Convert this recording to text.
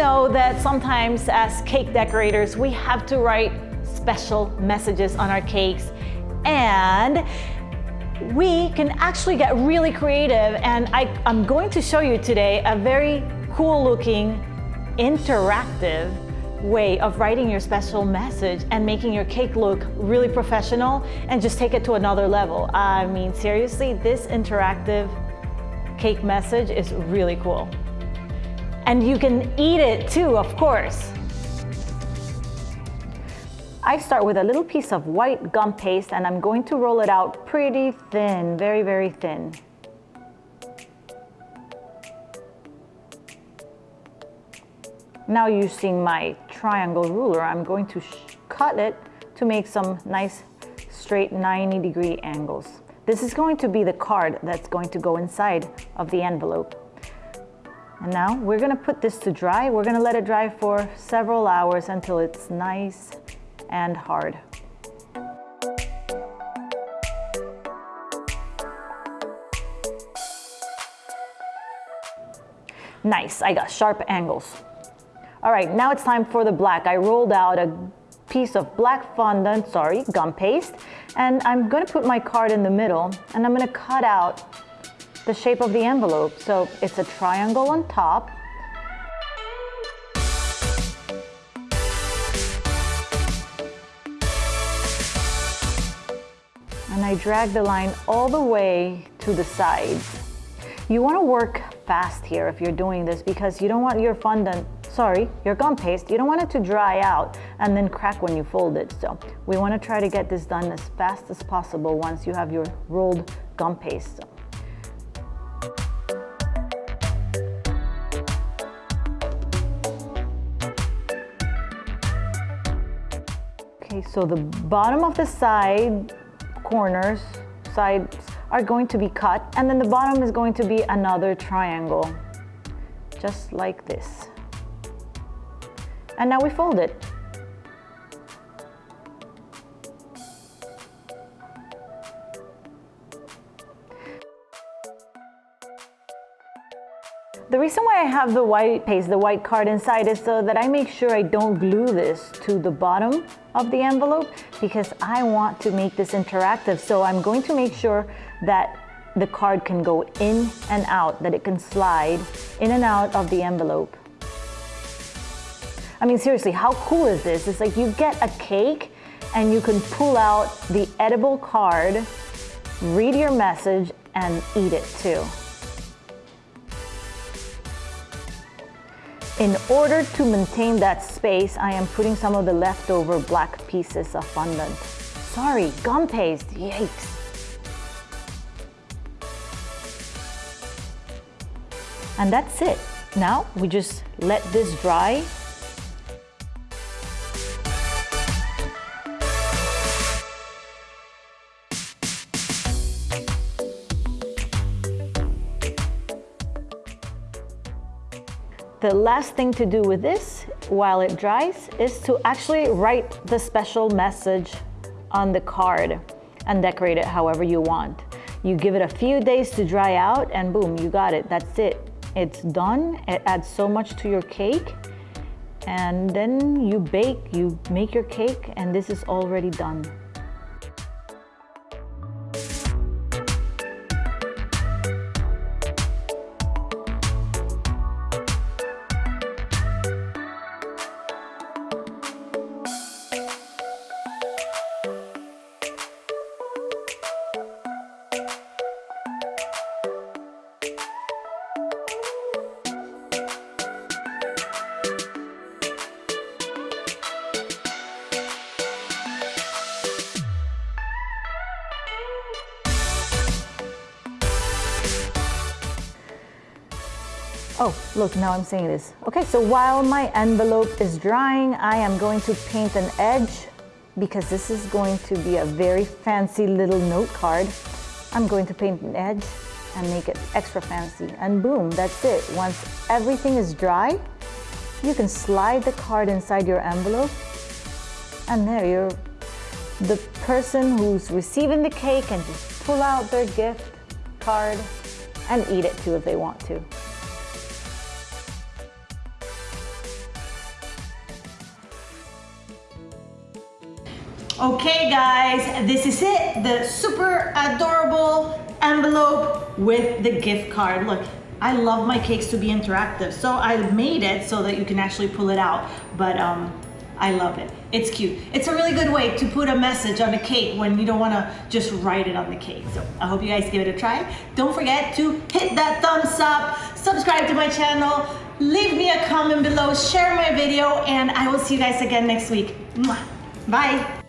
know that sometimes as cake decorators, we have to write special messages on our cakes and we can actually get really creative and I, am going to show you today a very cool looking interactive way of writing your special message and making your cake look really professional and just take it to another level. I mean, seriously, this interactive cake message is really cool. And you can eat it too, of course. I start with a little piece of white gum paste and I'm going to roll it out pretty thin, very, very thin. Now using my triangle ruler, I'm going to cut it to make some nice straight 90 degree angles. This is going to be the card that's going to go inside of the envelope. And now we're gonna put this to dry. We're gonna let it dry for several hours until it's nice and hard. Nice, I got sharp angles. All right, now it's time for the black. I rolled out a piece of black fondant, sorry, gum paste, and I'm gonna put my card in the middle and I'm gonna cut out the shape of the envelope. So it's a triangle on top and I drag the line all the way to the sides. You want to work fast here if you're doing this because you don't want your fondant, sorry, your gum paste, you don't want it to dry out and then crack when you fold it. So we want to try to get this done as fast as possible once you have your rolled gum paste. Okay, so the bottom of the side corners, sides are going to be cut and then the bottom is going to be another triangle, just like this. And now we fold it. The reason why I have the white paste, the white card inside is so that I make sure I don't glue this to the bottom of the envelope because I want to make this interactive. So I'm going to make sure that the card can go in and out, that it can slide in and out of the envelope. I mean, seriously, how cool is this? It's like you get a cake and you can pull out the edible card, read your message, and eat it too. In order to maintain that space, I am putting some of the leftover black pieces of fondant. Sorry, gum paste, yikes. And that's it. Now we just let this dry The last thing to do with this while it dries is to actually write the special message on the card and decorate it however you want. You give it a few days to dry out and boom, you got it. That's it. It's done. It adds so much to your cake. And then you bake, you make your cake and this is already done. Oh, look, now I'm saying this. Okay, so while my envelope is drying, I am going to paint an edge because this is going to be a very fancy little note card. I'm going to paint an edge and make it extra fancy. And boom, that's it. Once everything is dry, you can slide the card inside your envelope and there you're the person who's receiving the cake can just pull out their gift card and eat it too if they want to. Okay guys, this is it. The super adorable envelope with the gift card. Look, I love my cakes to be interactive. So I made it so that you can actually pull it out. But um, I love it. It's cute. It's a really good way to put a message on a cake when you don't want to just write it on the cake. So I hope you guys give it a try. Don't forget to hit that thumbs up, subscribe to my channel, leave me a comment below, share my video, and I will see you guys again next week. Bye.